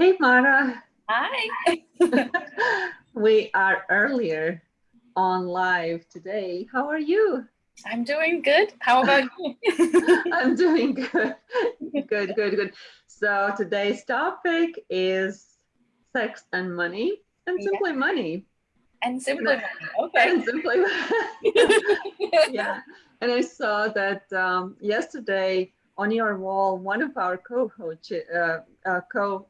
Hey, Mara. Hi. we are earlier on live today. How are you? I'm doing good. How about you? I'm doing good. Good, good, good. So today's topic is sex and money and simply yeah. money. And simply money. Okay. And simply yeah. And I saw that um, yesterday on your wall, one of our co-coach, uh, uh, co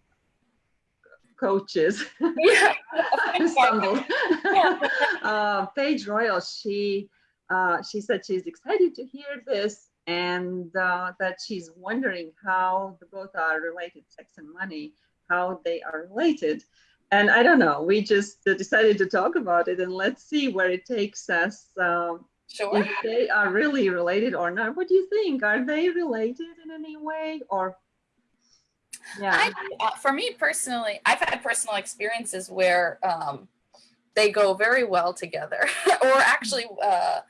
coaches. Yeah. stumbled. uh, Paige Royal, she uh, she said she's excited to hear this and uh, that she's wondering how the both are related, sex and money, how they are related. And I don't know, we just decided to talk about it and let's see where it takes us. Um, sure. If they are really related or not. What do you think? Are they related in any way or yeah. I, uh, for me personally, I've had personal experiences where um, they go very well together, or actually, uh,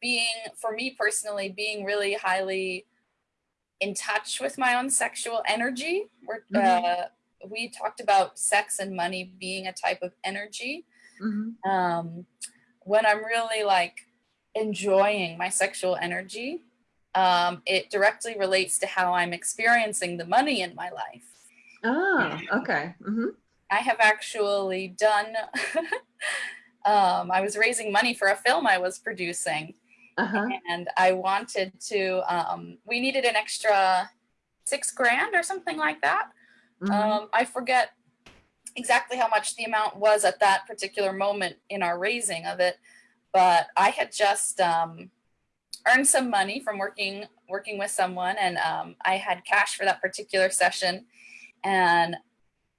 being for me personally, being really highly in touch with my own sexual energy. We're, mm -hmm. uh, we talked about sex and money being a type of energy. Mm -hmm. um, when I'm really like enjoying my sexual energy, um, it directly relates to how I'm experiencing the money in my life. Oh, okay. Mm -hmm. I have actually done, um, I was raising money for a film I was producing. Uh -huh. And I wanted to, um, we needed an extra six grand or something like that. Mm -hmm. I forget exactly how much the amount was at that particular moment in our raising of it, but I had just, um, earned some money from working working with someone and um, I had cash for that particular session and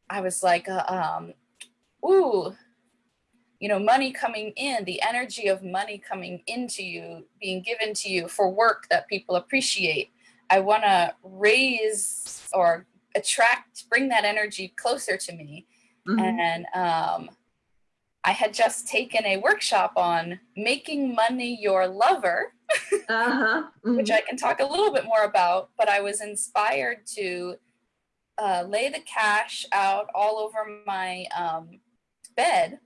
I was like, uh, um, ooh, you know, money coming in, the energy of money coming into you, being given to you for work that people appreciate. I want to raise or attract, bring that energy closer to me. Mm -hmm. And um, I had just taken a workshop on making money your lover, uh-huh. mm-hmm. which I can talk a little bit more about, but I was inspired to uh, lay the cash out all over my um, bed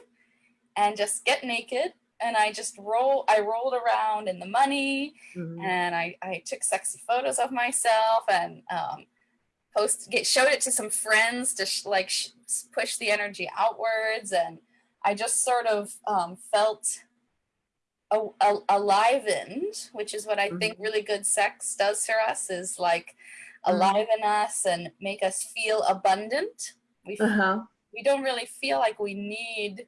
and just get naked. And I just roll, I rolled around in the money mm-hmm. and I, I took sexy photos of myself and um, post, get, showed it to some friends to sh- like sh- push the energy outwards and I just sort of um, felt alivened, which is what I mm -hmm. think really good sex does for us is like mm-hmm. aliven mm -hmm. us and make us feel abundant. We, uh -huh. we don't really feel like we need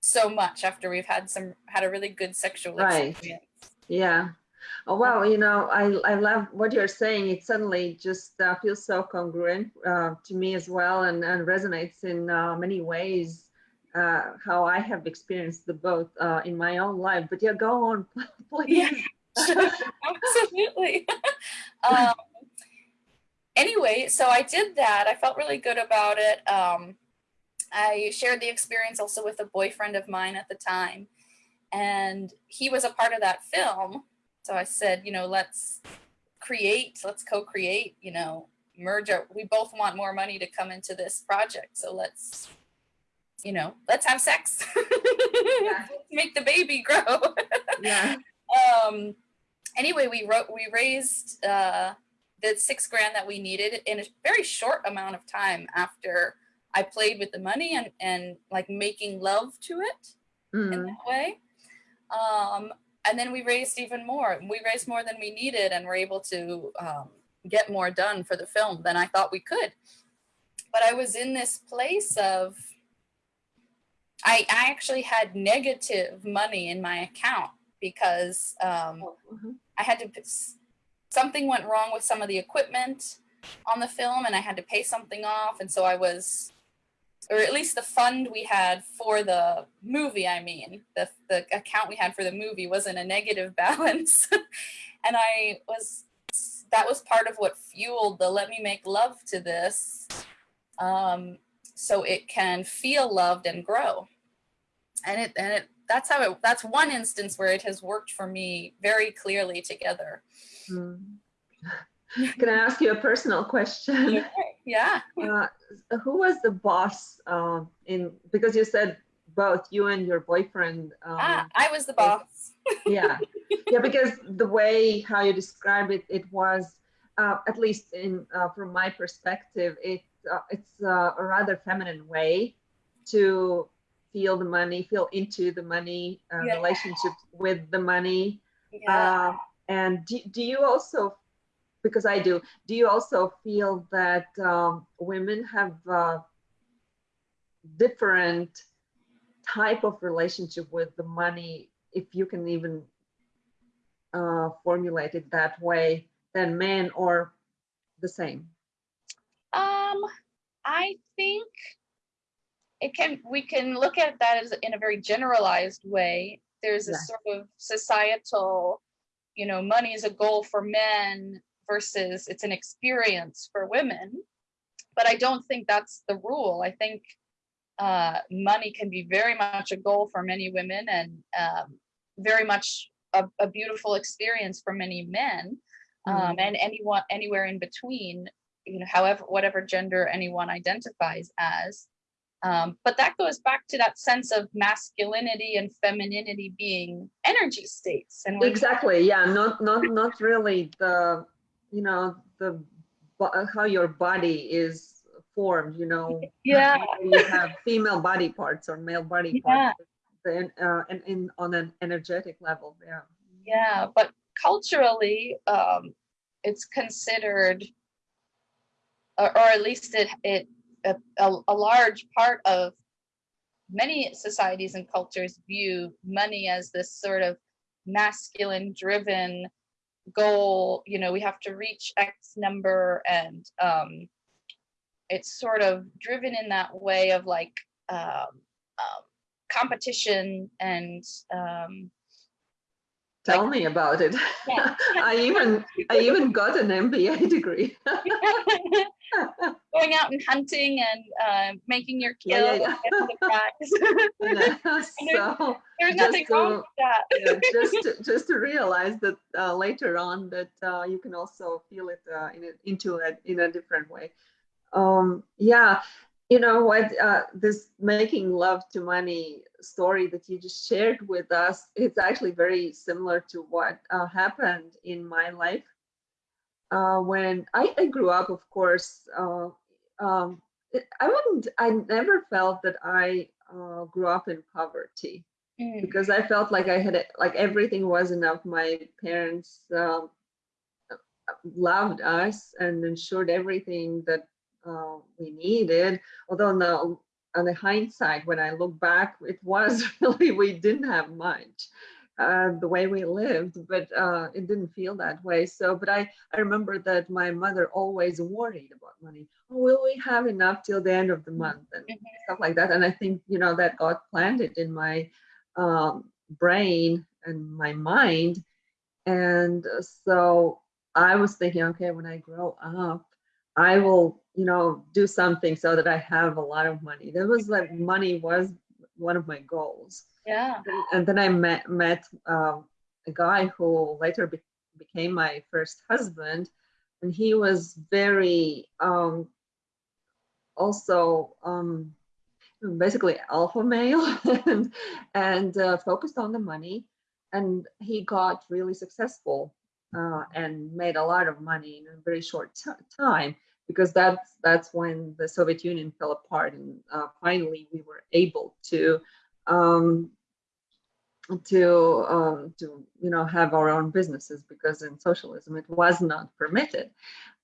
so much after we've had some had a really good sexual right. experience. Yeah. Oh wow, you know, I I love what you're saying. It suddenly just uh, feels so congruent uh, to me as well, and and resonates in uh, many ways uh, how I have experienced the both uh, in my own life. But yeah, go on, please. Yeah, absolutely. um, anyway, so I did that. I felt really good about it. Um, I shared the experience also with a boyfriend of mine at the time, and he was a part of that film. So I said, you know, let's create, let's co-create, you know, merge our, we both want more money to come into this project. So let's you know, let's have sex. yeah. Make the baby grow. yeah. Um, anyway, we wrote, we raised uh, the six grand that we needed in a very short amount of time after I played with the money and, and like making love to it mm. in that way. Um, and then we raised even more. We raised more than we needed and were able to um, get more done for the film than I thought we could. But I was in this place of I, I actually had negative money in my account because um, mm -hmm. I had to, something went wrong with some of the equipment on the film and I had to pay something off. And so I was, or at least the fund we had for the movie, I mean, the, the account we had for the movie was in a negative balance. and I was, that was part of what fueled the let me make love to this. Um, so it can feel loved and grow. And it and it that's how it that's one instance where it has worked for me very clearly together. Hmm. Can I ask you a personal question? Yeah. Uh, who was the boss uh, in, because you said both you and your boyfriend. Um, ah, I was the boss. yeah. Yeah, because the way how you describe it, it was, uh, at least in uh, from my perspective, it uh, it's uh, a rather feminine way to feel the money, feel into the money, uh, yeah. relationship with the money. Yeah. Uh, and do, do you also, because I do, do you also feel that um, women have uh, different type of relationship with the money, if you can even uh, formulate it that way, than men or the same? Um, I think it can we can look at that as in a very generalized way. There's a yeah. sort of societal you know money is a goal for men versus it's an experience for women. But i don't think that's the rule. I think uh, money can be very much a goal for many women and um, very much a, a, beautiful experience for many men. Um, mm-hmm. and anyone anywhere in between you know however whatever gender anyone identifies as um, but that goes back to that sense of masculinity and femininity being energy states. And exactly, yeah, not not not really the, you know, the how your body is formed. You know, yeah, you have female body parts or male body yeah. parts, then uh, and in on an energetic level, yeah. Yeah, but culturally, um, it's considered, or, or at least it it a, a, a large part of many societies and cultures view money as this sort of masculine driven goal you know we have to reach x number and um it's sort of driven in that way of like um, um competition and um Tell like, me about it. Yeah. I even I even got an MBA degree. Going out and hunting and uh, making your kill yeah, yeah, yeah. so there's nothing to, wrong with that. just to, just to realize that uh, later on that uh, you can also feel it uh, in a, into it in a different way. Um, yeah, you know what uh, this making love to money story that you just shared with us it's actually very similar to what uh, happened in my life uh, when I, I, grew up of course uh, um, i wouldn't i never felt that i uh, grew up in poverty mm. because i felt like i had like everything was enough my parents um, loved us and ensured everything that uh, we needed. Although now, on the hindsight, when I look back, it was really we didn't have much. Uh, the way we lived, but uh, it didn't feel that way. So, but I, I remember that my mother always worried about money. Oh, will we have enough till the end of the month and mm-hmm. stuff like that? And I think you know that got planted in my um, brain and my mind, and so I was thinking, okay, when I grow up, I will, you know, do something so that I have a lot of money. That was like money was one of my goals. Yeah. And, then I met met uh, a guy who later be, became my first husband, and he was very um, also um, basically alpha male and and uh, focused on the money, and he got really successful uh, and made a lot of money in a very short time because that's that's when the Soviet Union fell apart and uh, finally we were able to um, to um, to you know have our own businesses because in socialism it was not permitted.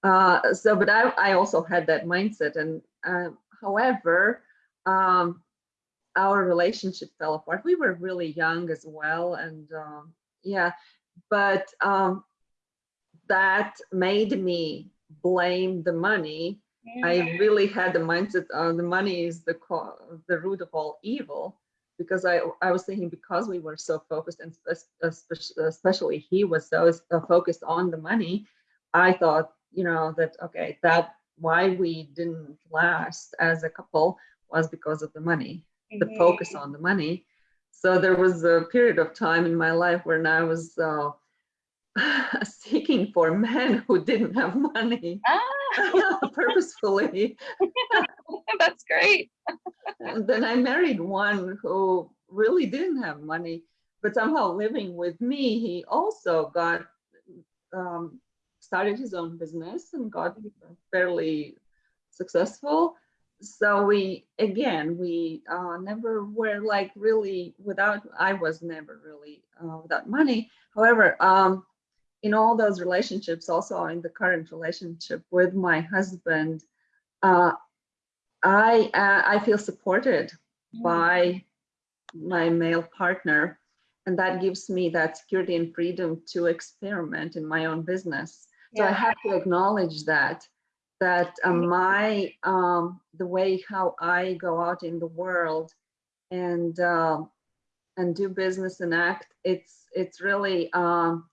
Uh, so, but I I also had that mindset, and uh, however, um, our relationship fell apart. We were really young as well, and um, yeah, but um, that made me blame the money. Mm. I really had the mindset uh, the money is the the root of all evil because I, I was thinking because we were so focused and especially he was so uh, focused on the money, I thought, you know, that, okay, that why we didn't last as a couple was because of the money, mm -hmm. the focus mm-hmm. on the money. So there was a period of time in my life when I was uh, seeking for men who didn't have money ah. purposefully. That's great. and then I married one who really didn't have money, but somehow living with me, he also got um, started his own business and got fairly successful. So we, again, we uh, never were like really without, I was never really uh, without money. However, um, in all those relationships, also in the current relationship with my husband, uh, I uh, I feel supported mm. by my male partner, and that gives me that security and freedom to experiment in my own business. Yeah. So I have to acknowledge that that uh, my um, the way how I go out in the world and uh, and do business and act, it's it's really um,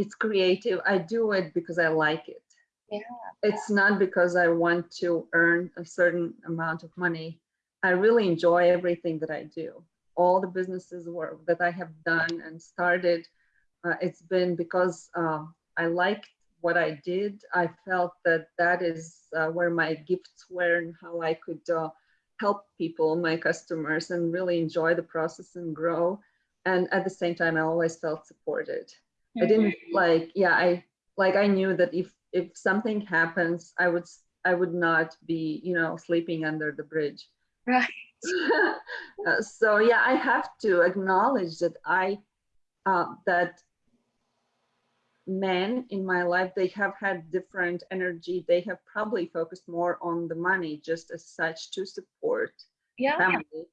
it's creative. I do it because I like it. Yeah. It's not because I want to earn a certain amount of money. I really enjoy everything that I do. All the businesses work that I have done and started, uh, it's been because uh, I liked what I did. I felt that that is uh, where my gifts were and how I could uh, help people, my customers, and really enjoy the process and grow. And at the same time, I always felt supported. I didn't mm-hmm. like, yeah, I like I knew that if if something happens, I would I would not be, you know, sleeping under the bridge. Right. uh, so yeah, I have to acknowledge that I uh, that men in my life they have had different energy. They have probably focused more on the money just as such to support yeah. family.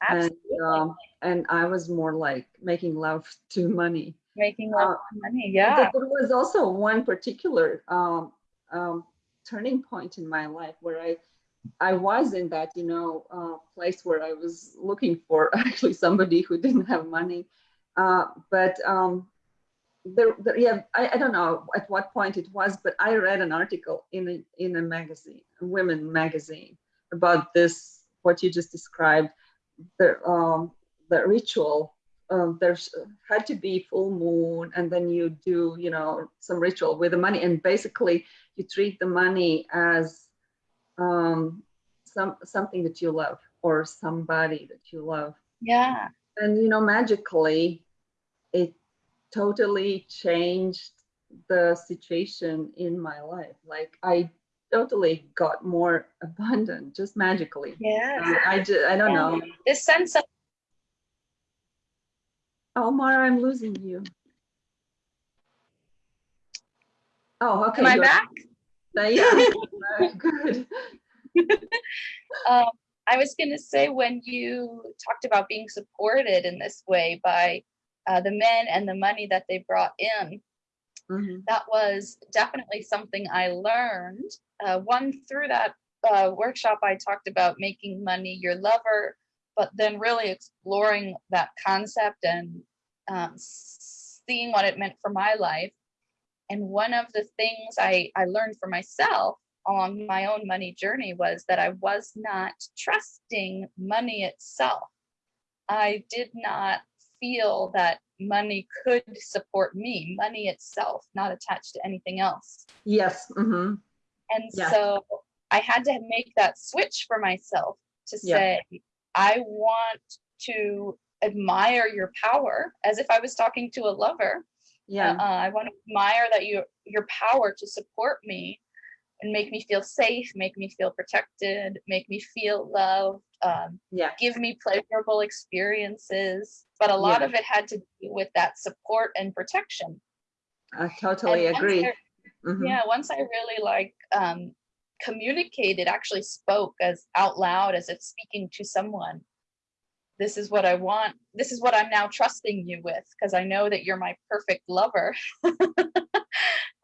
Absolutely. And, um, and I was more like making love to money making uh, money. Yeah. There was also one particular um, um, turning point in my life where I I was in that you know uh, place where I was looking for actually somebody who didn't have money, uh, but um, there, there, yeah I, I don't know at what point it was, but I read an article in a in a magazine, a women magazine, about this what you just described, the um, the ritual um, there's had to be full moon and then you do you know some ritual with the money. And basically you treat the money as um, some something that you love or somebody that you love. Yeah. And you know magically it totally changed the situation in my life. Like i totally got more abundant just magically. Yeah i just i don't know. This sense of Omar, I'm losing you. Oh, okay. Am I back? Uh, yeah, good. um, I was going to say when you talked about being supported in this way by uh, the men and the money that they brought in, mm -hmm. that was definitely something I learned. Uh, one through that uh, workshop, I talked about making money your lover, but then really exploring that concept and um, seeing what it meant for my life. And one of the things I, I learned for myself along my own money journey was that I was not trusting money itself. I did not feel that money could support me, money itself, not attached to anything else. Yes. Mm -hmm. And yeah. so I had to make that switch for myself to say, yeah. I want to admire your power as if I was talking to a lover. Yeah. Uh, I want to admire that you your power to support me and make me feel safe, make me feel protected, make me feel loved, um, yeah. give me pleasurable experiences. But a lot yeah. of it had to do with that support and protection. I totally and agree. I, mm -hmm. Yeah, once I really like um, communicated, actually spoke as out loud as if speaking to someone this is what I want. This is what I'm now trusting you with because I know that you're my perfect lover.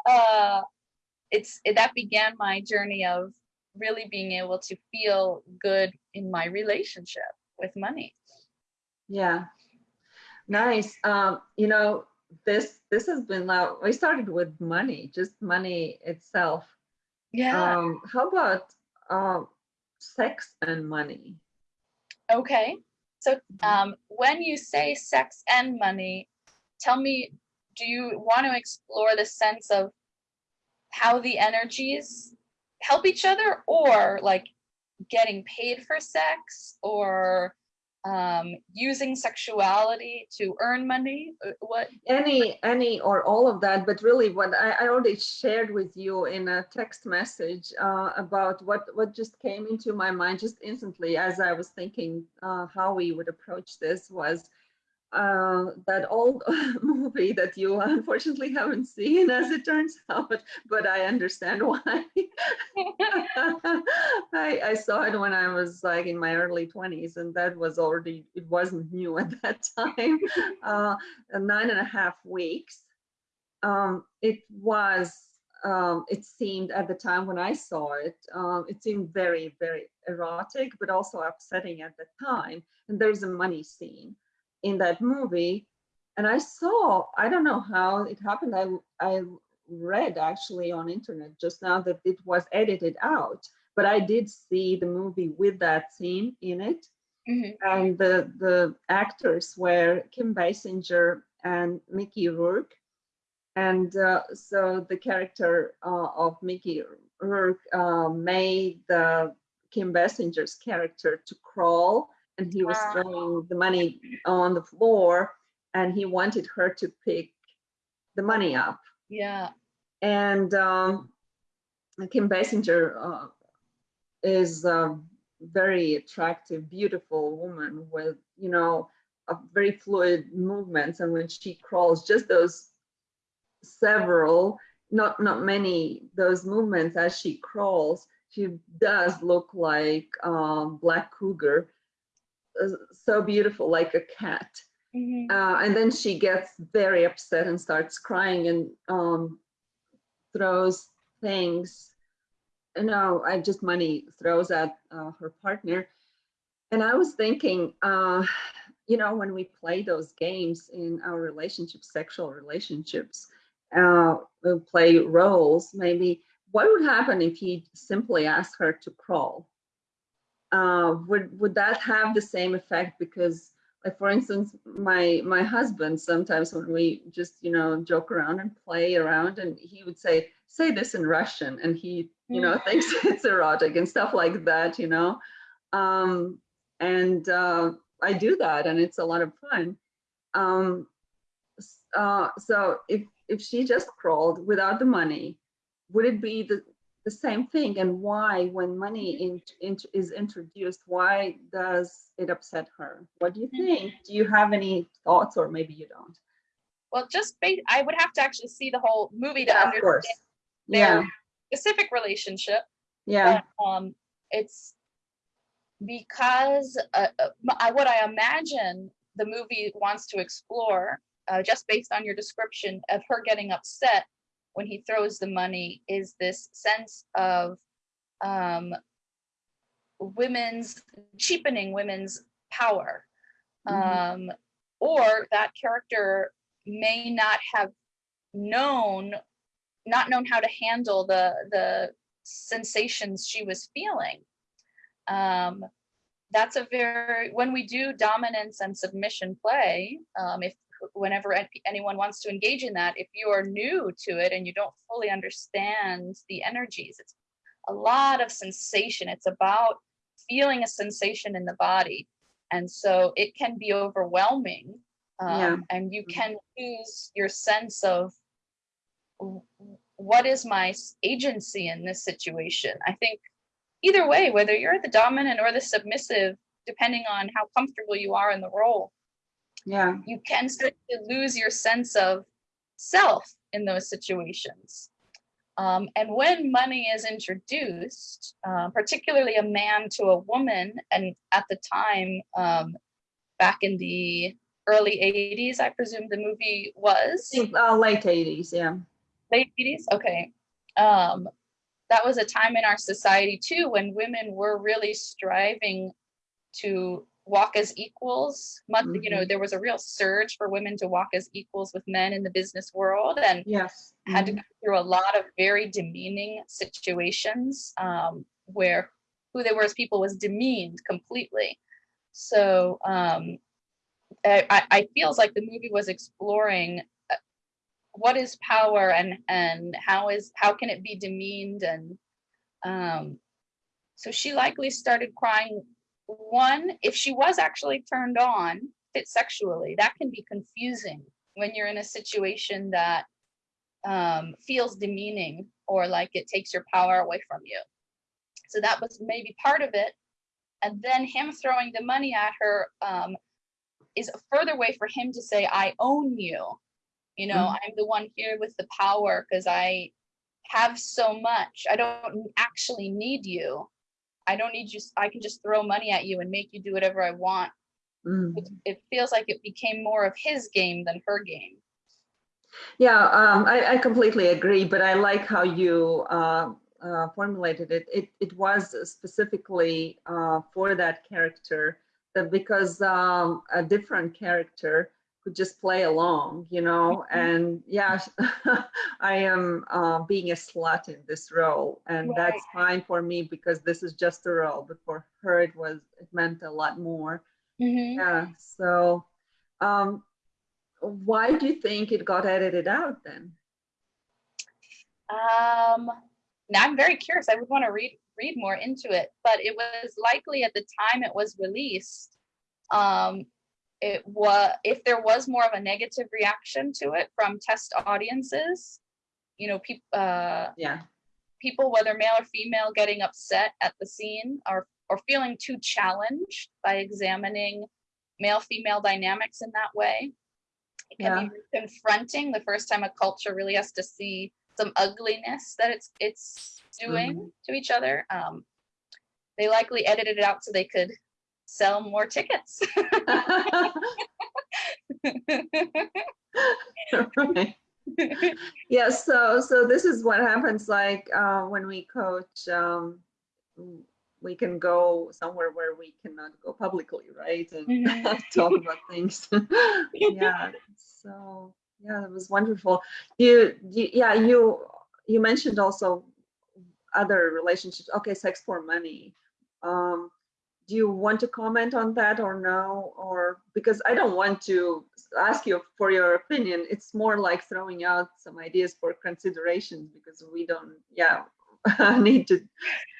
uh, it's it, that began my journey of really being able to feel good in my relationship with money. Yeah, nice. Um, you know, this this has been loud. We started with money, just money itself. Yeah. Um, how about um, sex and money? Okay. So um, when you say sex and money, tell me do you want to explore the sense of how the energies help each other or like getting paid for sex or um, using sexuality to earn money? Uh, what? Any, any or all of that, but really what I, I already shared with you in a text message uh, about what, what just came into my mind just instantly as I was thinking uh, how we would approach this was uh, that old movie that you unfortunately haven't seen as it turns out, but I understand why. I, I, saw it when I was like in my early 20s and that was already, it wasn't new at that time, uh, nine and a half weeks. Um, it was, um, it seemed at the time when I saw it, um, it seemed very, very erotic, but also upsetting at the time. And there's a money scene in that movie. And I saw, I don't know how it happened. I, I read actually on internet just now that it was edited out, but I did see the movie with that scene in it. Mm -hmm. And the, the actors were Kim Basinger and Mickey Rourke. And uh, so the character uh, of Mickey Rourke uh, made the Kim Basinger's character to crawl and he was throwing the money on the floor and he wanted her to pick the money up. Yeah. And um, Kim Basinger uh, is a very attractive, beautiful woman with, you know, very fluid movements. And when she crawls, just those several, not, not many, those movements as she crawls, she does look like um, Black Cougar so beautiful, like a cat. Mm -hmm. uh, and then she gets very upset and starts crying and um, throws things. No, I just money throws at uh, her partner. And I was thinking, uh, you know, when we play those games in our relationships, sexual relationships, uh, we play roles, maybe what would happen if he simply asked her to crawl? Uh, would would that have the same effect? Because, like for instance, my my husband sometimes when we just you know joke around and play around, and he would say say this in Russian, and he you know mm. thinks it's erotic and stuff like that, you know, um, and uh, I do that, and it's a lot of fun. Um, uh, so if if she just crawled without the money, would it be the the same thing and why when money in, in, is introduced why does it upset her? What do you mm-hmm. think? Do you have any thoughts or maybe you don't? Well just i would have to actually see the whole movie to yeah, understand their yeah. specific relationship. Yeah. But, um it's because uh, uh I, what i imagine the movie wants to explore uh, just based on your description of her getting upset when he throws the money is this sense of um, women's cheapening women's power mm -hmm. um, or that character may not have known not known how to handle the the sensations she was feeling um, that's a very when we do dominance and submission play um, if whenever anyone wants to engage in that, if you are new to it and you don't fully understand the energies, it's a lot of sensation. It's about feeling a sensation in the body. And so it can be overwhelming um, yeah. and you mm-hmm. can lose your sense of what is my agency in this situation. I think either way, whether you're the dominant or the submissive, depending on how comfortable you are in the role, yeah. you can start to lose your sense of self in those situations. Um, and when money is introduced uh, particularly a man to a woman and at the time um, back in the early 80s i presume the movie was? Uh, late 80s yeah. Late 80s okay. Um, that was a time in our society too when women were really striving to walk as equals much mm-hmm. you know mm-hmm. there was a real surge for women to walk as equals with men in the business world and yes mm-hmm. had to mm-hmm. go through a lot of very demeaning situations um, where who they were as people was demeaned completely so um, I, I feels like the movie was exploring uh, what is power and and how is how can it be demeaned and um so she likely started crying one if she was actually turned on fit sexually that can be confusing when you're in a situation that um, feels demeaning or like it takes your power away from you. So that was maybe part of it. And then him throwing the money at her um, is a further way for him to say i own you. You know mm-hmm. i'm the one here with the power because i have so much. I don't actually need you i don't need you i can just throw money at you and make you do whatever i want mm-hmm. it, it, feels like it became more of his game than her game yeah um, I, I, completely agree but i like how you uh, uh, formulated it. it it was specifically uh, for that character that because um, a different character could just play along, you know. Mm-hmm. And yeah, I am uh, being a slut in this role, and right. that's fine for me because this is just a role. But for her, it was it meant a lot more. Mm-hmm. Yeah. So, um, why do you think it got edited out then? Um, now I'm very curious. I would want to read read more into it, but it was likely at the time it was released. Um, it was if there was more of a negative reaction to it from test audiences you know people uh yeah people whether male or female getting upset at the scene or or feeling too challenged by examining male female dynamics in that way it can yeah. be confronting the first time a culture really has to see some ugliness that it's it's doing mm-hmm. to each other um they likely edited it out so they could sell more tickets. right. yes so so this is what happens like uh, when we coach um, we can go somewhere where we cannot go publicly right and mm-hmm. talk about things yeah so yeah it was wonderful you, you yeah you you mentioned also other relationships okay sex for money um do you want to comment on that or no? Or because i don't want to ask you for your opinion. It's more like throwing out some ideas for consideration because we don't yeah need to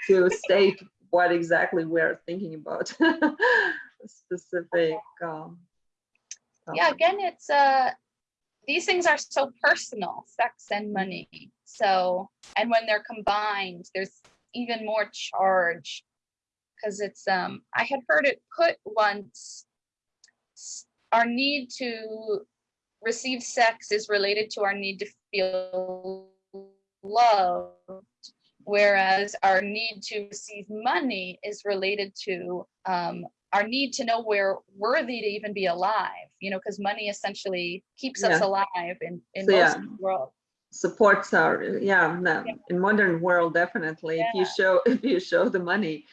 to state what exactly we're thinking about. Specific um, yeah again it's uh these things are so personal sex and money. So and when they're combined there's even more charge because it's um I had heard it put once our need to receive sex is related to our need to feel loved whereas our need to receive money is related to um, our need to know we're worthy to even be alive you know because money essentially keeps yeah. us alive in, in so, most yeah. world supports our yeah, yeah, in modern world definitely if you show if you show the money.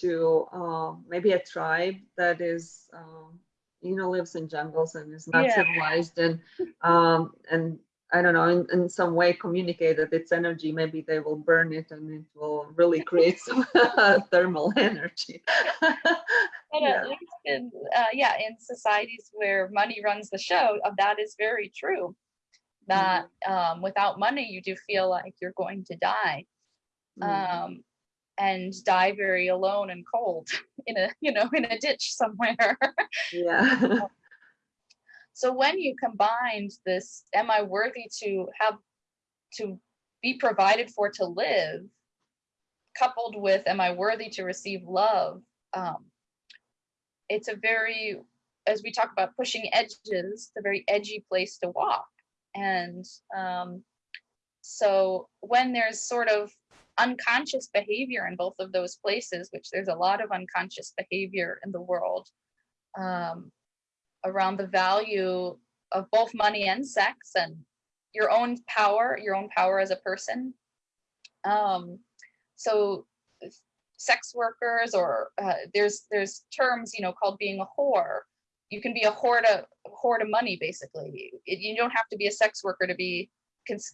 To uh, maybe a tribe that is um, you know lives in jungles and is not yeah. civilized and um, and I don't know in, in some way communicate that its energy maybe they will burn it and it will really create some thermal energy but yeah. at least in uh, yeah in societies where money runs the show uh, that is very true that mm-hmm. um, without money you do feel like you're going to die mm-hmm. um, and die very alone and cold in a you know in a ditch somewhere. Yeah. So when you combined this am i worthy to have to be provided for to live coupled with am i worthy to receive love um, it's a very as we talk about pushing edges it's a very edgy place to walk. And um, so when there's sort of unconscious behavior in both of those places, which there's a lot of unconscious behavior in the world um, around the value of both money and sex and your own power, your own power as a person. Um, so sex workers or uh, there's there's terms you know called being a whore. You can be a whore of whore of money basically. It, you don't have to be a sex worker to be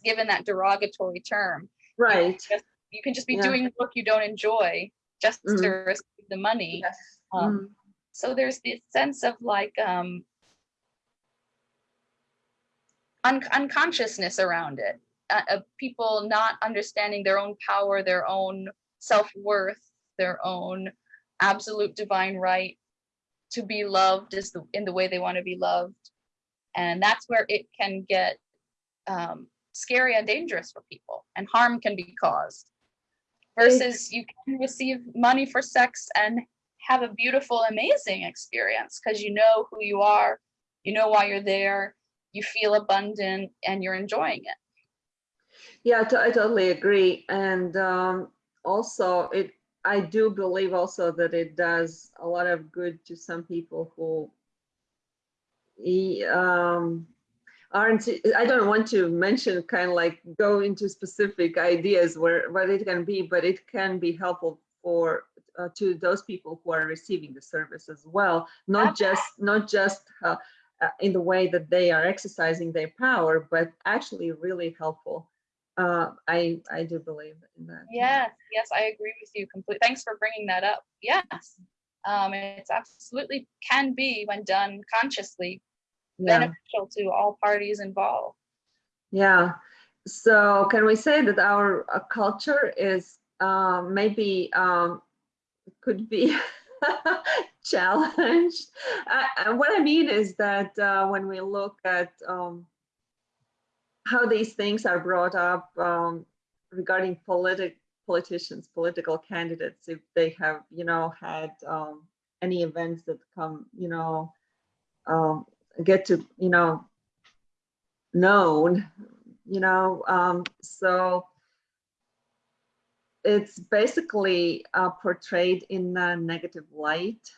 given that derogatory term. Right. Just, you can just be yeah. doing work you don't enjoy just mm-hmm. to receive the money yes. um, mm-hmm. so there's this sense of like um un unconsciousness around it. Uh, uh, people not understanding their own power, their own self-worth, their own absolute divine right to be loved is the, in the way they want to be loved. And that's where it can get um, scary and dangerous for people and harm can be caused. Versus you can receive money for sex and have a beautiful, amazing experience because you know who you are, you know why you're there, you feel abundant and you're enjoying it. Yeah, I totally agree. And um, also it, I do believe also that it does a lot of good to some people who um, aren't, I don't want to mention kind of like go into specific ideas where what it can be, but it can be helpful for uh, to those people who are receiving the service as well, not just not just uh, uh, in the way that they are exercising their power, but actually really helpful. Uh, I I do believe in that. Yes, yes, I agree with you completely. Thanks for bringing that up. Yes, um, it's absolutely can be when done consciously yeah. beneficial to all parties involved. Yeah. So can we say that our uh, culture is uh, maybe um, could be challenged. I, what I mean is that uh, when we look at um, how these things are brought up um, regarding politic politicians, political candidates, if they have, you know, had um, any events that come, you know, um, get to, you know, known, you know, um, so it's basically uh, portrayed in a negative light.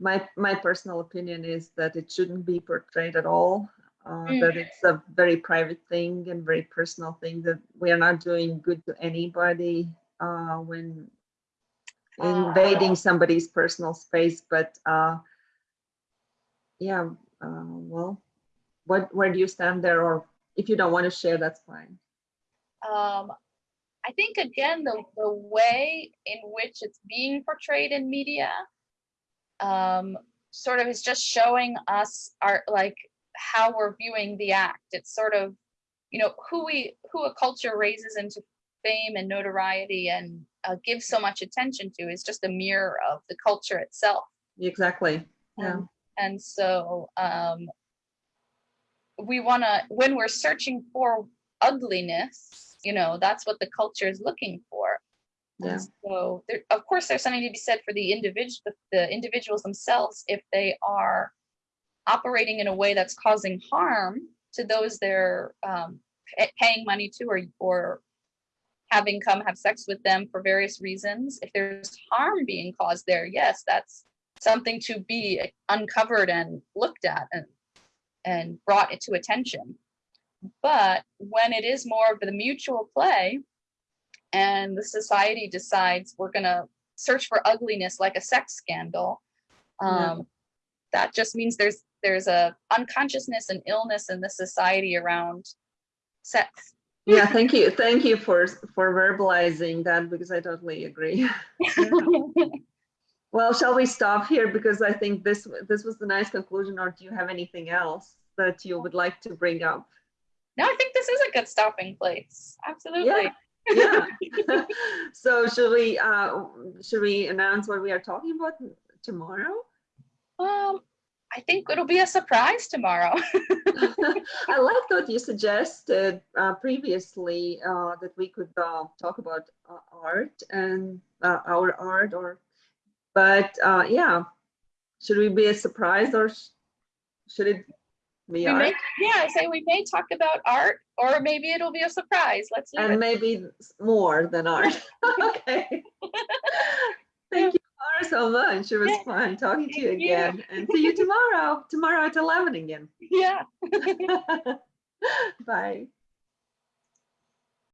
My, my personal opinion is that it shouldn't be portrayed at all, uh, mm. that it's a very private thing and very personal thing that we are not doing good to anybody uh, when invading somebody's personal space. But uh, yeah, uh, well, what, where do you stand there? Or if you don't want to share, that's fine. Um, I think again, the, the way in which it's being portrayed in media um, sort of is just showing us our like how we're viewing the act. It's sort of, you know, who we who a culture raises into fame and notoriety and uh, gives so much attention to is just a mirror of the culture itself. Exactly. Yeah. Um, and so um, we want to, when we're searching for ugliness, you know that's what the culture is looking for yeah. so there, of course there's something to be said for the individual the individuals themselves if they are operating in a way that's causing harm to those they're um, paying money to or or having come have sex with them for various reasons if there's harm being caused there yes that's something to be uncovered and looked at and and brought to attention but when it is more of the mutual play and the society decides we're going to search for ugliness like a sex scandal, um, yeah. that just means there's there's a unconsciousness and illness in the society around sex. yeah, thank you. Thank you for for verbalizing that because I totally agree. well, shall we stop here because I think this this was the nice conclusion or do you have anything else that you would like to bring up? no, I think this is a good stopping place. Absolutely. Yeah. yeah. so should we uh should we announce what we are talking about tomorrow? Um, I think it'll be a surprise tomorrow. I like what you suggested uh, previously uh, that we could uh, talk about uh, art and uh, our art, or but uh, yeah, should we be a surprise or should it we, we may, yeah, I say we may talk about art, or maybe it'll be a surprise. Let's see. And it. maybe more than art. okay. Thank you Laura, so much. It was fun talking to you again. You. And see you tomorrow. Tomorrow at 11 again. Yeah. Bye.